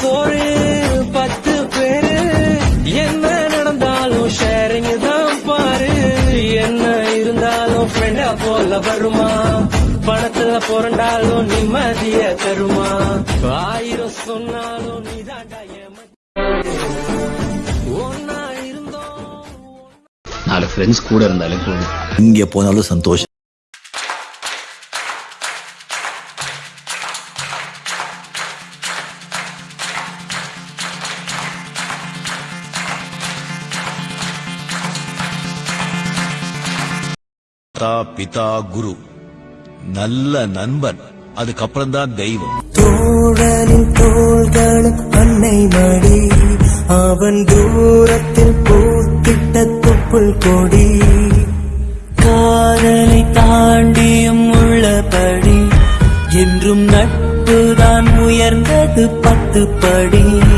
சோழு பத்து பேரு. என்ன நடந்தாலும் ஷேரிங் தான் பாரு. என்ன இருந்தாலும் ஃப்ரெண்டா போல வருமா? பணத்துல புரண்டாலும் நிம்மதிய தருமா? ஆயிரம் சொன்னாலும் நீதாண்டா நாலு ஃப்ரெண்ட்ஸ் கூட இருந்தாலும் இங்கே போனாலும் சந்தோஷம். மாதா பிதா குரு. நல்ல நண்பன். அதுக்கப்புறம் தான் தெய்வம். தோழனின் தோள்களும் அன்னை மடி அவன் தூரத்தில் பூத்திட்ட துப்புள் கொடி. காதலை தாண்டியும் உள்ளபடி என்றும் நட்புதான் உயர்ந்தது பத்து படி